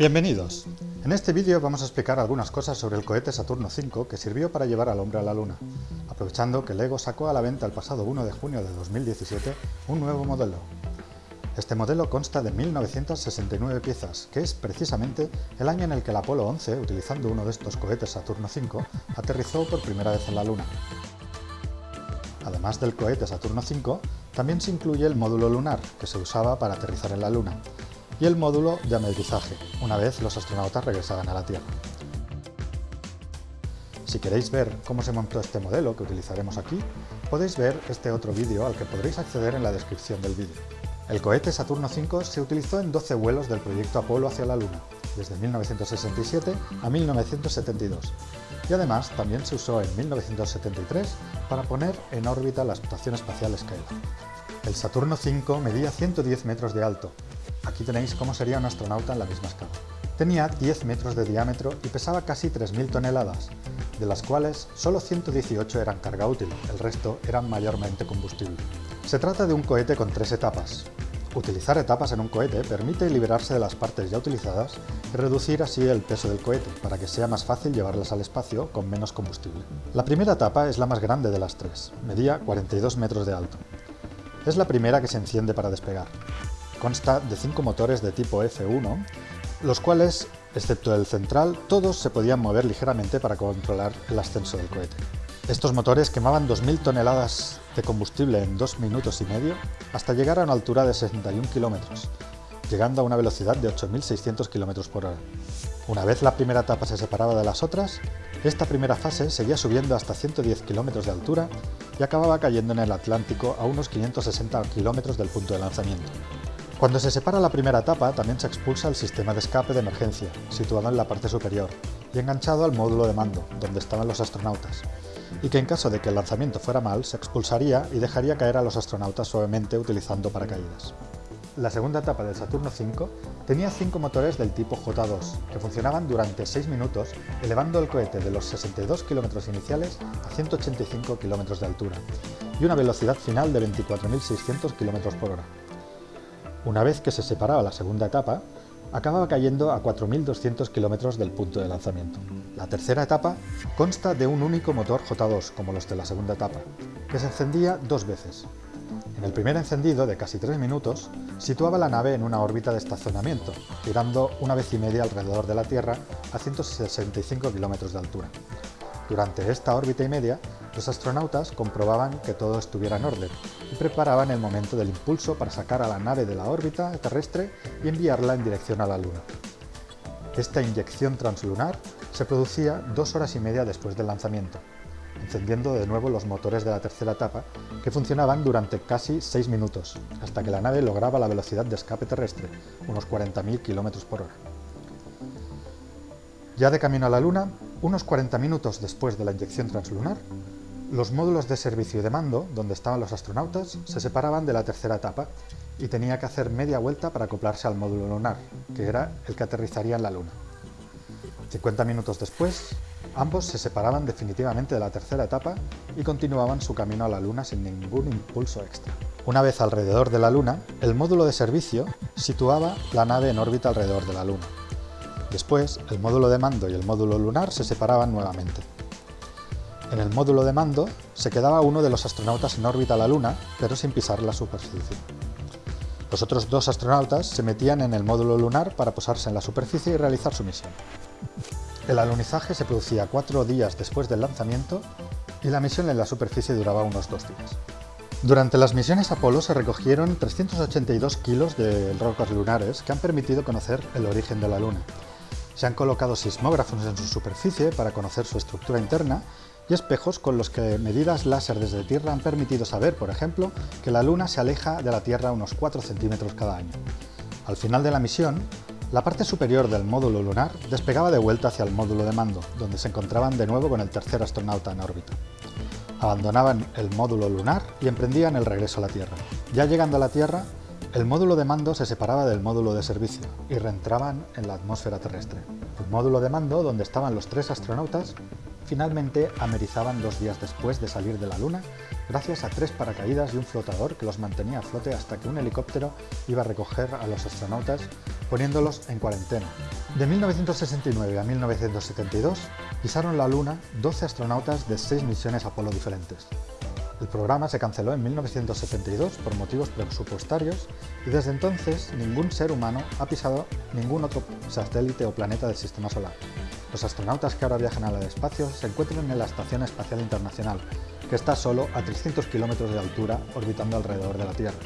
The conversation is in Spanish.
Bienvenidos. En este vídeo vamos a explicar algunas cosas sobre el cohete Saturno V que sirvió para llevar al hombre a la Luna, aprovechando que LEGO sacó a la venta el pasado 1 de junio de 2017 un nuevo modelo. Este modelo consta de 1969 piezas, que es precisamente el año en el que el Apolo 11, utilizando uno de estos cohetes Saturno V, aterrizó por primera vez en la Luna. Además del cohete Saturno V, también se incluye el módulo lunar, que se usaba para aterrizar en la Luna, y el módulo de amerizaje, una vez los astronautas regresaban a la Tierra. Si queréis ver cómo se montó este modelo que utilizaremos aquí, podéis ver este otro vídeo al que podréis acceder en la descripción del vídeo. El cohete Saturno V se utilizó en 12 vuelos del proyecto Apolo hacia la Luna, desde 1967 a 1972, y además también se usó en 1973 para poner en órbita la Estación Espacial Skylab. El Saturno V medía 110 metros de alto, Aquí tenéis cómo sería un astronauta en la misma escala. Tenía 10 metros de diámetro y pesaba casi 3.000 toneladas, de las cuales solo 118 eran carga útil, el resto eran mayormente combustible. Se trata de un cohete con tres etapas. Utilizar etapas en un cohete permite liberarse de las partes ya utilizadas y reducir así el peso del cohete, para que sea más fácil llevarlas al espacio con menos combustible. La primera etapa es la más grande de las tres, medía 42 metros de alto. Es la primera que se enciende para despegar. Consta de cinco motores de tipo F1, los cuales, excepto el central, todos se podían mover ligeramente para controlar el ascenso del cohete. Estos motores quemaban 2.000 toneladas de combustible en dos minutos y medio hasta llegar a una altura de 61 kilómetros, llegando a una velocidad de 8.600 km por hora. Una vez la primera etapa se separaba de las otras, esta primera fase seguía subiendo hasta 110 km de altura y acababa cayendo en el Atlántico a unos 560 km del punto de lanzamiento. Cuando se separa la primera etapa, también se expulsa el sistema de escape de emergencia, situado en la parte superior, y enganchado al módulo de mando, donde estaban los astronautas, y que en caso de que el lanzamiento fuera mal, se expulsaría y dejaría caer a los astronautas suavemente utilizando paracaídas. La segunda etapa del Saturno V tenía cinco motores del tipo J2, que funcionaban durante 6 minutos, elevando el cohete de los 62 km iniciales a 185 km de altura, y una velocidad final de 24.600 km por hora. Una vez que se separaba la segunda etapa, acababa cayendo a 4.200 kilómetros del punto de lanzamiento. La tercera etapa consta de un único motor J2, como los de la segunda etapa, que se encendía dos veces. En el primer encendido, de casi tres minutos, situaba la nave en una órbita de estacionamiento, girando una vez y media alrededor de la Tierra a 165 kilómetros de altura. Durante esta órbita y media, los astronautas comprobaban que todo estuviera en orden y preparaban el momento del impulso para sacar a la nave de la órbita terrestre y enviarla en dirección a la Luna. Esta inyección translunar se producía dos horas y media después del lanzamiento, encendiendo de nuevo los motores de la tercera etapa, que funcionaban durante casi seis minutos, hasta que la nave lograba la velocidad de escape terrestre, unos 40.000 km por hora. Ya de camino a la Luna, unos 40 minutos después de la inyección translunar, los módulos de servicio y de mando, donde estaban los astronautas, se separaban de la tercera etapa y tenía que hacer media vuelta para acoplarse al módulo lunar, que era el que aterrizaría en la Luna. 50 minutos después, ambos se separaban definitivamente de la tercera etapa y continuaban su camino a la Luna sin ningún impulso extra. Una vez alrededor de la Luna, el módulo de servicio situaba la nave en órbita alrededor de la Luna. Después, el módulo de mando y el módulo lunar se separaban nuevamente. En el módulo de mando se quedaba uno de los astronautas en órbita a la Luna, pero sin pisar la superficie. Los otros dos astronautas se metían en el módulo lunar para posarse en la superficie y realizar su misión. El alunizaje se producía cuatro días después del lanzamiento y la misión en la superficie duraba unos dos días. Durante las misiones Apolo se recogieron 382 kilos de rocas lunares que han permitido conocer el origen de la Luna. Se han colocado sismógrafos en su superficie para conocer su estructura interna y espejos con los que medidas láser desde Tierra han permitido saber, por ejemplo, que la Luna se aleja de la Tierra unos 4 centímetros cada año. Al final de la misión, la parte superior del módulo lunar despegaba de vuelta hacia el módulo de mando, donde se encontraban de nuevo con el tercer astronauta en órbita. Abandonaban el módulo lunar y emprendían el regreso a la Tierra. Ya llegando a la Tierra, el módulo de mando se separaba del módulo de servicio y reentraban en la atmósfera terrestre. El módulo de mando, donde estaban los tres astronautas, finalmente amerizaban dos días después de salir de la Luna, gracias a tres paracaídas y un flotador que los mantenía a flote hasta que un helicóptero iba a recoger a los astronautas poniéndolos en cuarentena. De 1969 a 1972 pisaron la Luna 12 astronautas de 6 misiones Apolo diferentes. El programa se canceló en 1972 por motivos presupuestarios y desde entonces ningún ser humano ha pisado ningún otro satélite o planeta del Sistema Solar. Los astronautas que ahora viajan al espacio se encuentran en la Estación Espacial Internacional, que está solo a 300 kilómetros de altura orbitando alrededor de la Tierra.